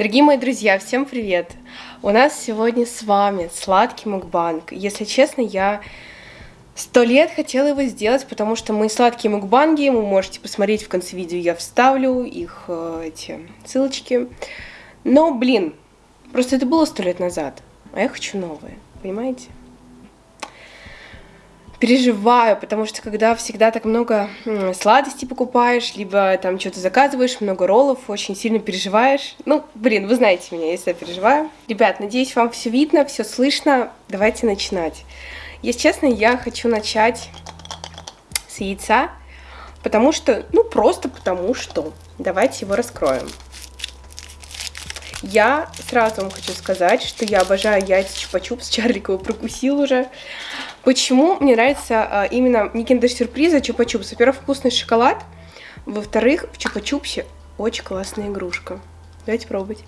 Дорогие мои друзья, всем привет! У нас сегодня с вами сладкий мукбанг. Если честно, я сто лет хотела его сделать, потому что мои сладкие мукбанги вы можете посмотреть в конце видео, я вставлю их, э, эти ссылочки. Но, блин, просто это было сто лет назад, а я хочу новые, понимаете? Переживаю, потому что когда всегда так много сладостей покупаешь, либо там что-то заказываешь, много роллов, очень сильно переживаешь. Ну, блин, вы знаете меня, если я переживаю. Ребят, надеюсь, вам все видно, все слышно. Давайте начинать. Если честно, я хочу начать с яйца, потому что, ну, просто потому что. Давайте его раскроем. Я сразу вам хочу сказать, что я обожаю яйца чупа-чупс, Чарлик его прокусил уже. Почему мне нравится а, именно не киндер-сюрприз, а чупа-чупс? Во-первых, вкусный шоколад. Во-вторых, в чупа-чупсе очень классная игрушка. Давайте пробовать.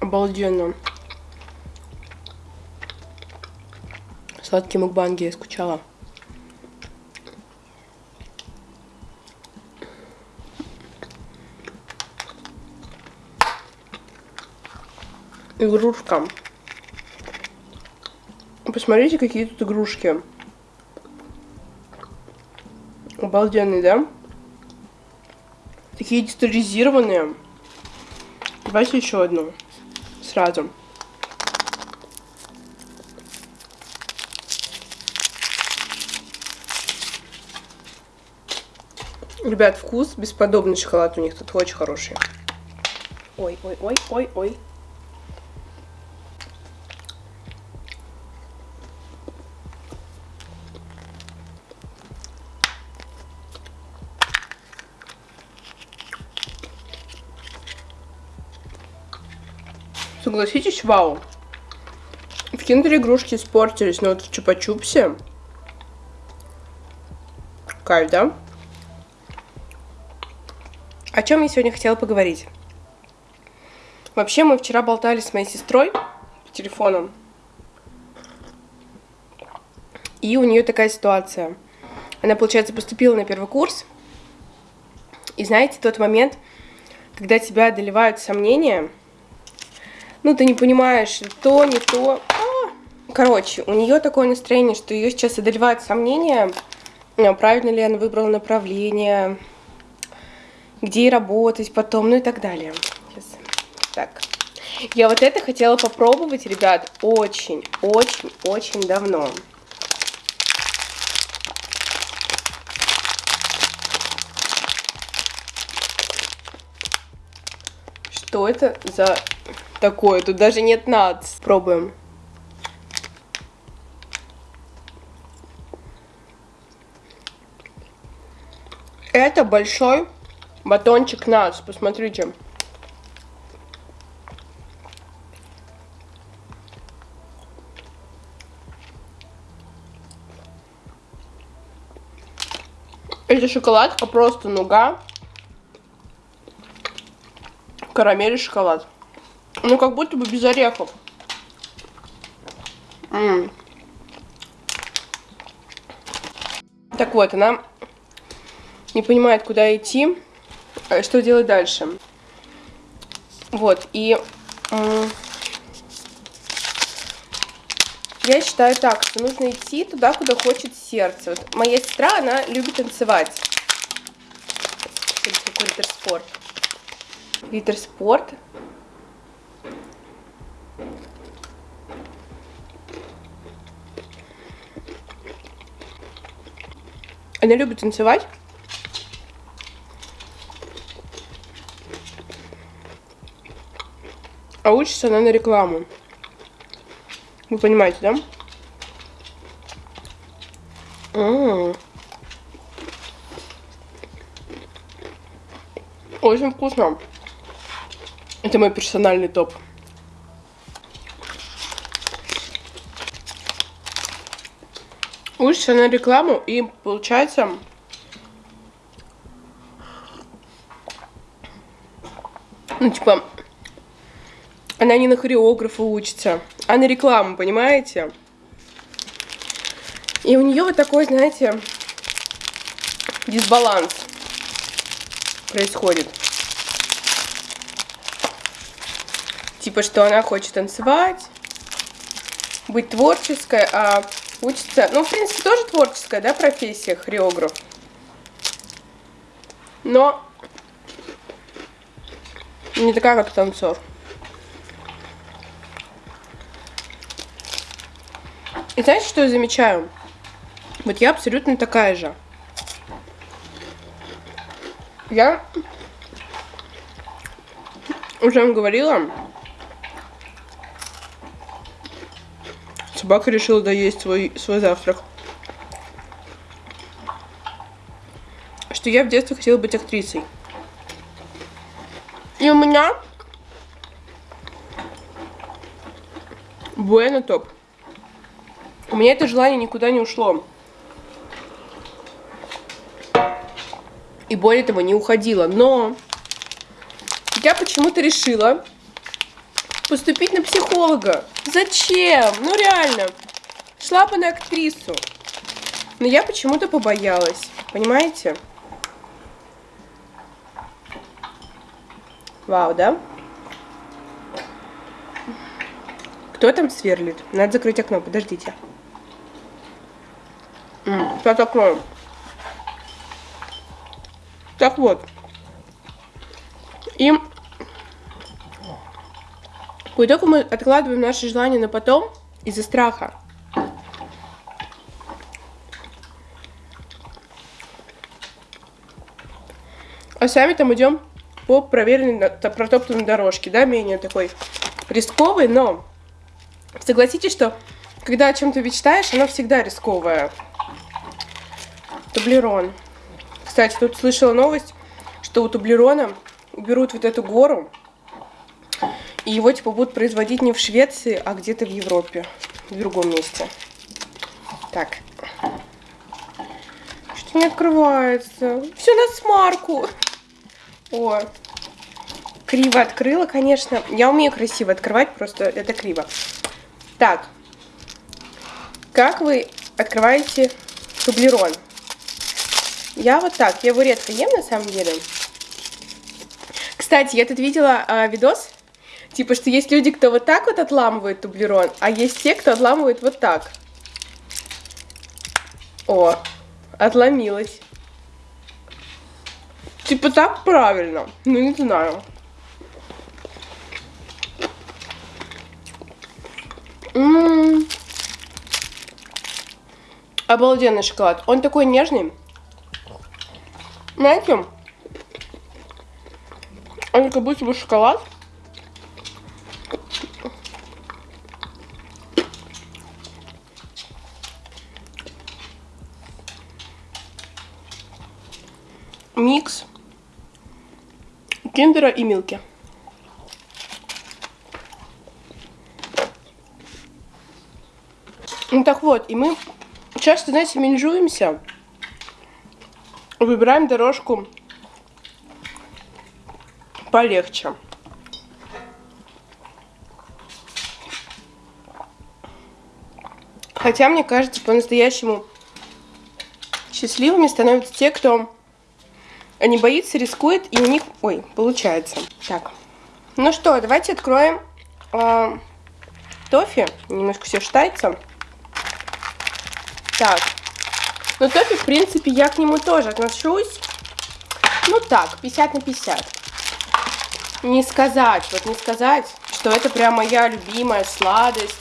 Обалденно. Сладкие мукбанги я скучала. Игрушка. Посмотрите, какие тут игрушки. Обалденные, да? Такие детализированные. Давайте еще одну. Сразу. Ребят, вкус бесподобный шоколад у них тут очень хороший. Ой, ой, ой, ой, ой. Согласитесь, вау. В киндер игрушки испортились, но вот в чупа-чупсе... Кайф, да? О чем я сегодня хотела поговорить? Вообще, мы вчера болтали с моей сестрой по телефону. И у нее такая ситуация. Она, получается, поступила на первый курс. И знаете, тот момент, когда тебя одолевают сомнения, ну, ты не понимаешь, то, не то. А! Короче, у нее такое настроение, что ее сейчас одолевают сомнения, а, правильно ли она выбрала направление, где работать потом, ну и так далее. Сейчас. Так. Я вот это хотела попробовать, ребят, очень, очень, очень давно. Что это за такое. Тут даже нет нац. Пробуем. Это большой батончик нац. Посмотрите. Это шоколадка, просто нуга, карамель и шоколад. Ну, как будто бы без орехов. М -м. Так вот, она не понимает, куда идти, а что делать дальше. Вот, и я считаю так, что нужно идти туда, куда хочет сердце. Вот моя сестра, она любит танцевать. Какой литер-спорт. Литер-спорт. Она любит танцевать. А учится она на рекламу. Вы понимаете, да? М -м -м. Очень вкусно. Это мой персональный топ. Учишься на рекламу и получается ну типа она не на хореографа учится, а на рекламу, понимаете? И у нее вот такой, знаете, дисбаланс. происходит. Типа, что она хочет танцевать, быть творческой, а учится... Ну, в принципе, тоже творческая, да, профессия, хореограф. Но не такая, как танцор. И знаете, что я замечаю? Вот я абсолютно такая же. Я уже вам говорила, собака решила доесть свой, свой завтрак. Что я в детстве хотела быть актрисой. И у меня Буэна топ. У меня это желание никуда не ушло. И более того, не уходило. Но я почему-то решила поступить на психолога. Зачем? Ну реально. Шла бы на актрису. Но я почему-то побоялась. Понимаете? Вау, да? Кто там сверлит? Надо закрыть окно, подождите. Сейчас откроем. Так вот. И по итогу мы откладываем наши желания на потом из-за страха. А сами там идем по проверенной, протоптанной дорожке, да, менее такой рисковый, но согласитесь, что когда о чем-то мечтаешь, оно всегда рисковое. Тублерон. Кстати, тут слышала новость, что у Тублерона уберут вот эту гору, и его типа будут производить не в Швеции, а где-то в Европе, в другом месте. Так. Что-то не открывается. Все на смарку. О, криво открыла, конечно. Я умею красиво открывать, просто это криво. Так. Как вы открываете тублерон? Я вот так, я его редко ем на самом деле. Кстати, я тут видела а, видос, типа, что есть люди, кто вот так вот отламывает тублерон, а есть те, кто отламывает вот так. О, отломилась. Типа так правильно, ну не знаю. М -м -м. Обалденный шоколад. Он такой нежный. Знаете, он как будто бы шоколад. Микс киндера и милки. Ну так вот, и мы часто, знаете, менжуемся выбираем дорожку полегче. Хотя, мне кажется, по-настоящему счастливыми становятся те, кто не боится, рискует, и у них... Ой, получается. Так. Ну что, давайте откроем э, тофи. Немножко все штается. Так. Но тофи, в принципе, я к нему тоже отношусь, ну так, 50 на 50. Не сказать, вот не сказать, что это прям моя любимая сладость.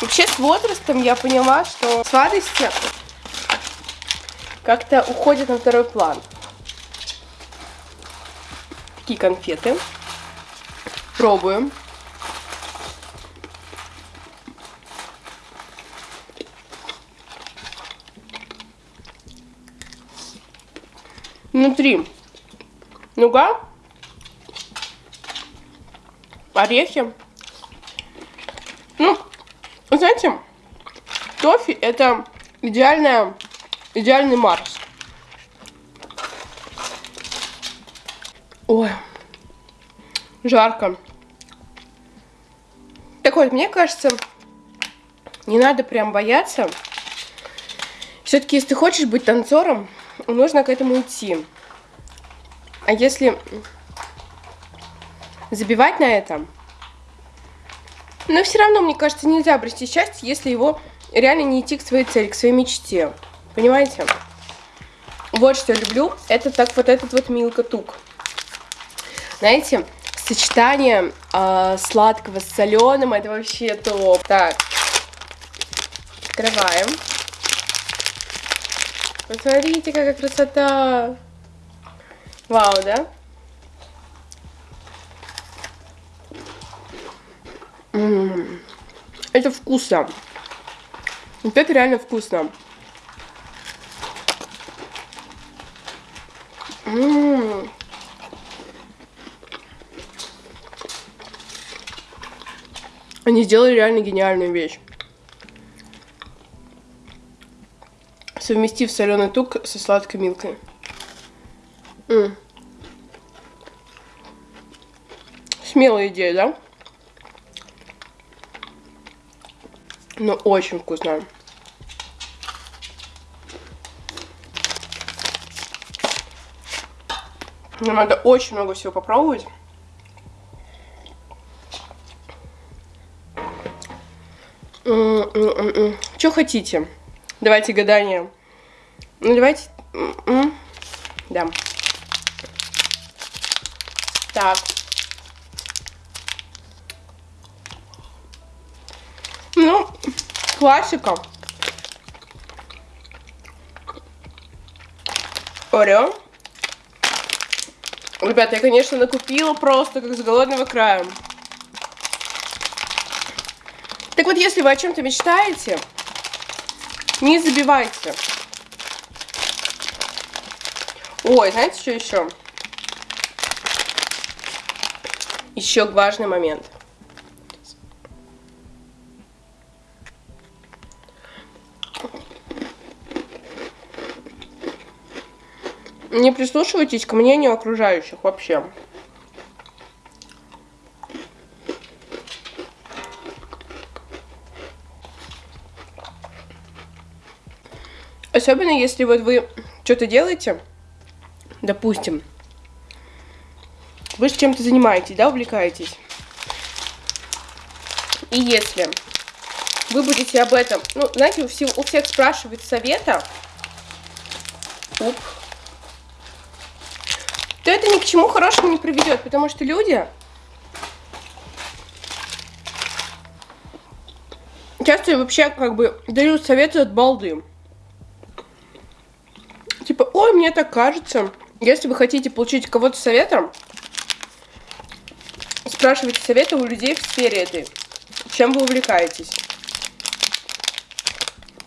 Вообще с возрастом я поняла, что сладости как-то уходят на второй план. Такие конфеты. Пробуем. Внутри нуга, орехи. Ну, знаете, тофи это идеальная, идеальный Марс. Ой, жарко. Так вот, мне кажется, не надо прям бояться. Все-таки, если ты хочешь быть танцором, нужно к этому идти. А если забивать на это, но все равно, мне кажется, нельзя обрести счастье, если его реально не идти к своей цели, к своей мечте. Понимаете? Вот что я люблю. Это так вот этот вот Милка Тук. Знаете, сочетание э, сладкого с соленым, это вообще топ. Так, открываем. Посмотрите, какая красота. Вау, да? М -м -м. Это вкусно. Вот это реально вкусно. М -м -м. Они сделали реально гениальную вещь. Совместив соленый тук со сладкой милкой. М Смелая идея, да? Но очень вкусно. Нам надо очень много всего попробовать. Что хотите? Давайте гадание. Ну, давайте... Да. Так. Ну, классика. Орео. Ребята, я, конечно, накупила просто, как с голодного края. Так вот, если вы о чем-то мечтаете, не забивайте. Ой, знаете, что еще? Еще важный момент. Не прислушивайтесь к мнению окружающих вообще. Особенно если вот вы что-то делаете, допустим, вы чем-то занимаетесь, да, увлекаетесь. И если вы будете об этом, ну, знаете, у всех, у всех спрашивают совета, уп, то это ни к чему хорошему не приведет, потому что люди часто вообще как бы дают советы от балды. Типа, ой, мне так кажется. Если вы хотите получить кого-то советом, спрашивайте советы у людей в сфере этой. Чем вы увлекаетесь?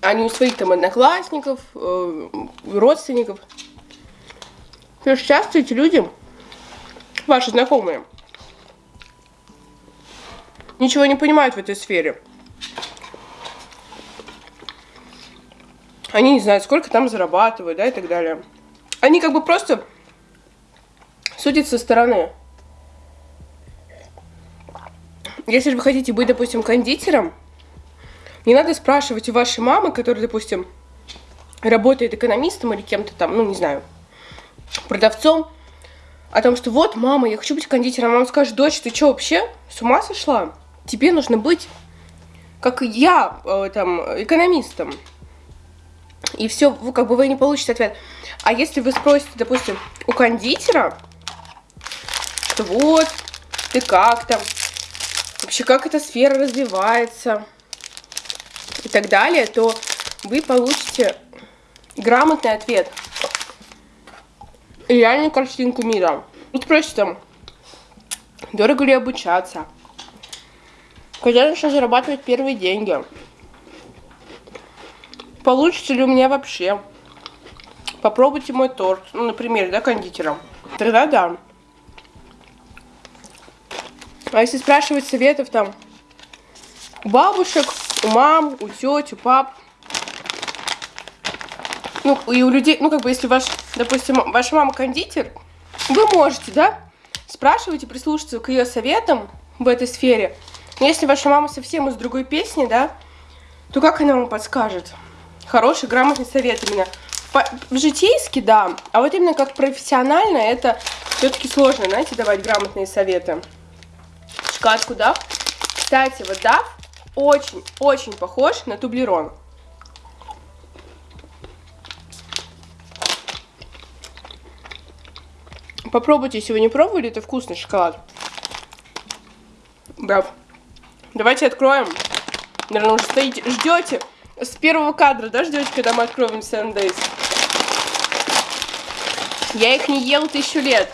А не у своих там одноклассников, э, родственников. Потому что часто эти люди, ваши знакомые, ничего не понимают в этой сфере. Они не знают, сколько там зарабатывают, да, и так далее. Они как бы просто судят со стороны. Если же вы хотите быть, допустим, кондитером, не надо спрашивать у вашей мамы, которая, допустим, работает экономистом или кем-то там, ну, не знаю, продавцом, о том, что вот, мама, я хочу быть кондитером. Мама скажет, дочь, ты что, вообще с ума сошла? Тебе нужно быть, как я, э, там, экономистом и все, вы, как бы вы не получите ответ. А если вы спросите, допустим, у кондитера, что вот, ты как там, вообще как эта сфера развивается и так далее, то вы получите грамотный ответ реальную картинку мира. И спросите там, дорого ли обучаться, когда начну зарабатывать первые деньги, Получится ли у меня вообще? Попробуйте мой торт. Ну, например, да, кондитером. Тогда да. А если спрашивать советов там у бабушек, у мам, у теть, у пап, ну, и у людей, ну, как бы, если ваш, допустим, ваша мама кондитер, вы можете, да, спрашивать и прислушаться к ее советам в этой сфере. Но если ваша мама совсем из другой песни, да, то как она вам подскажет? Хороший, грамотный совет именно. по житейски, да, а вот именно как профессионально это все-таки сложно, знаете, давать грамотные советы. Шоколадку Дав. Кстати, вот Дав очень-очень похож на тублерон. Попробуйте, если вы не пробовали, это вкусный шоколад. Дав. Давайте откроем. Наверное, уже стоите, ждете с первого кадра, да, ждете, когда мы откроем 7 Days? Я их не ел тысячу лет.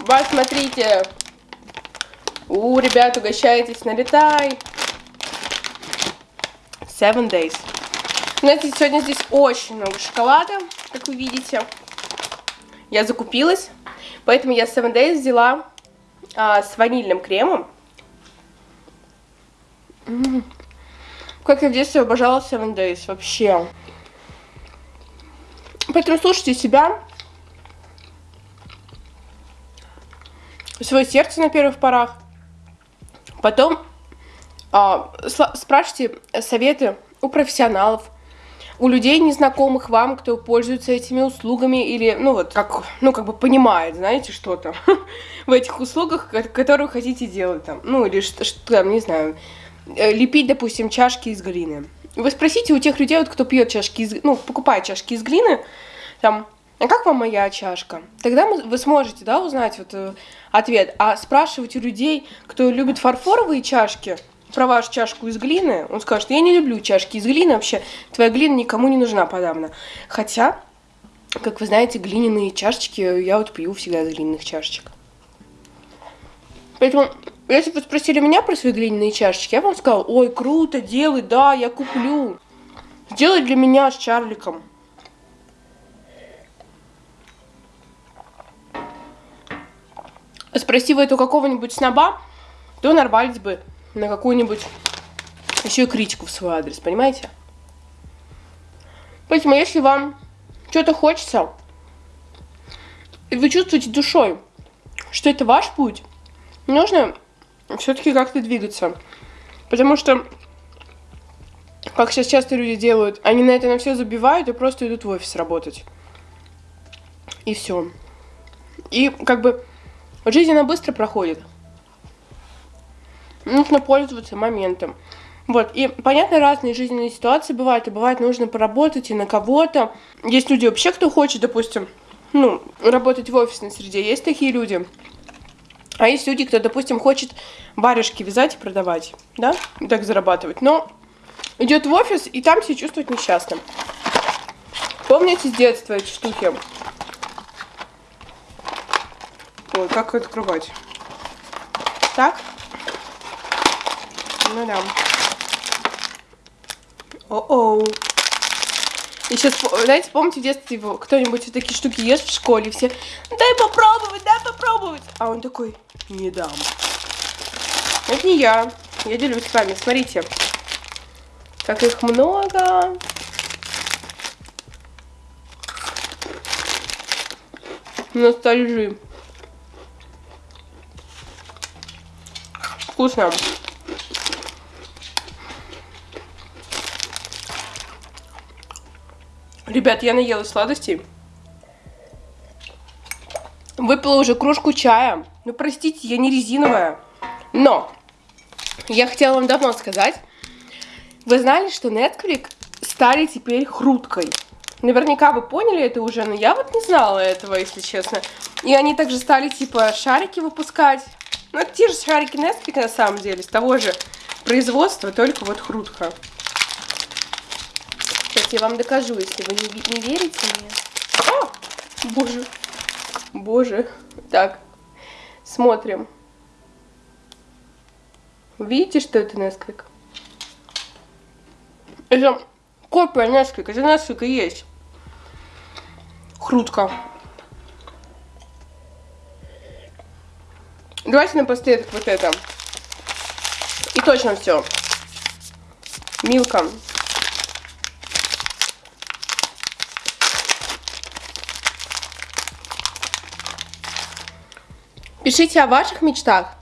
Вот, смотрите. У, ребят, угощайтесь, налетай. Seven Days. Знаете, сегодня здесь очень много шоколада, как вы видите. Я закупилась, поэтому я Seven Days взяла а, с ванильным кремом. -м. Как я в детстве обожала Seven Days, вообще. Поэтому слушайте себя. Свое сердце на первых порах. Потом а, спрашивайте советы у профессионалов, у людей, незнакомых вам, кто пользуется этими услугами или, ну вот, как, ну, как бы понимает, знаете, что-то в этих услугах, которые хотите делать там, ну, или что, что там, не знаю, лепить, допустим, чашки из глины. Вы спросите у тех людей, вот, кто пьет чашки из, ну, покупает чашки из глины, там, а как вам моя чашка? Тогда вы сможете, да, узнать вот э, ответ. А спрашивать у людей, кто любит фарфоровые чашки, про вашу чашку из глины, он скажет, я не люблю чашки из глины вообще, твоя глина никому не нужна подавно. Хотя, как вы знаете, глиняные чашечки, я вот пью всегда из глиняных чашечек. Поэтому если бы спросили меня про свои глиняные чашечки, я вам сказала, ой, круто, делай, да, я куплю. Сделай для меня с Чарликом. Спроси вы это у какого-нибудь сноба, то нарвались бы на какую-нибудь еще и критику в свой адрес, понимаете? Поэтому, если вам что-то хочется, и вы чувствуете душой, что это ваш путь, нужно все-таки как-то двигаться. Потому что, как сейчас часто люди делают, они на это на все забивают и просто идут в офис работать. И все. И как бы жизнь она быстро проходит. Нужно пользоваться моментом. Вот, и понятно, разные жизненные ситуации бывают, и бывает нужно поработать и на кого-то. Есть люди вообще, кто хочет, допустим, ну, работать в офисной среде, есть такие люди. А есть люди, кто, допустим, хочет варежки вязать и продавать, да, и так зарабатывать, но идет в офис и там себя чувствует несчастным. Помните с детства эти штуки? Ой, как открывать? Так? Ну да. О-оу. И сейчас, знаете, помните в детстве кто-нибудь такие штуки ест в школе, все, дай попробовать, дай попробовать. А он такой, не дам. Это не я. Я делюсь с вами. Смотрите. Как их много. Ностальжи. Вкусно. Ребят, я наелась сладостей. Выпила уже кружку чая. Ну, простите, я не резиновая. Но я хотела вам давно сказать. Вы знали, что Netflix стали теперь хруткой? Наверняка вы поняли это уже, но я вот не знала этого, если честно. И они также стали, типа, шарики выпускать. Ну, это те же шарики Netflix, на самом деле, с того же производства, только вот хрутка. Сейчас я вам докажу, если вы не, не верите мне. О! Боже. Боже. Так, смотрим. Видите, что это Несквик? Это копия Несквик, это Несквик и есть. Хрутка. Давайте напоследок вот это. И точно все. Милка. Пишите о ваших мечтах.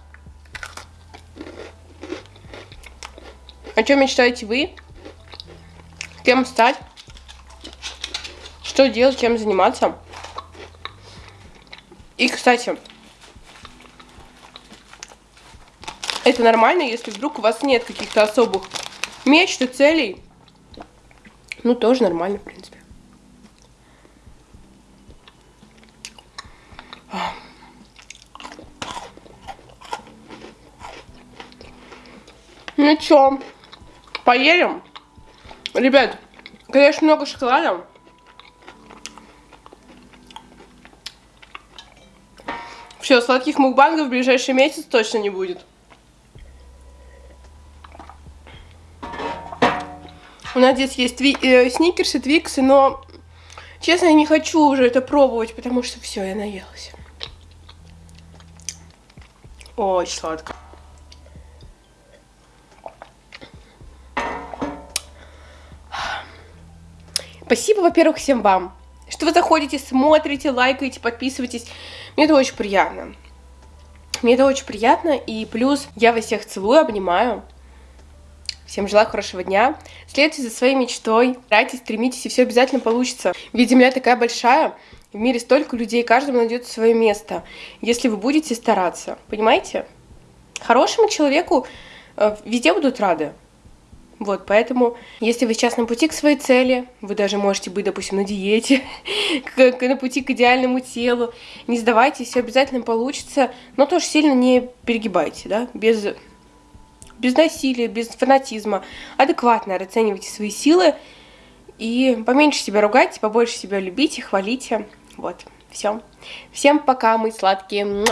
О чем мечтаете вы? Кем стать? что делать, чем заниматься. И, кстати, это нормально, если вдруг у вас нет каких-то особых мечт и целей. Ну, тоже нормально, в принципе. Чё, поедем? Ребят, конечно, много шоколада. Все, сладких мукбангов в ближайший месяц точно не будет. У нас здесь есть тви э, сникерсы, твиксы, но, честно, я не хочу уже это пробовать, потому что все, я наелась. Очень сладко. Спасибо, во-первых, всем вам, что вы заходите, смотрите, лайкаете, подписываетесь. Мне это очень приятно. Мне это очень приятно, и плюс я вас всех целую, обнимаю. Всем желаю хорошего дня. Следуйте за своей мечтой, старайтесь, стремитесь, и все обязательно получится. Ведь Земля такая большая, в мире столько людей, каждому найдется свое место, если вы будете стараться. Понимаете? Хорошему человеку э, везде будут рады. Вот, поэтому, если вы сейчас на пути к своей цели, вы даже можете быть, допустим, на диете, на пути к идеальному телу, не сдавайтесь, все обязательно получится, но тоже сильно не перегибайте, да, без, без насилия, без фанатизма, адекватно расценивайте свои силы и поменьше себя ругайте, побольше себя любите, хвалите, вот, все. Всем пока, мы сладкие.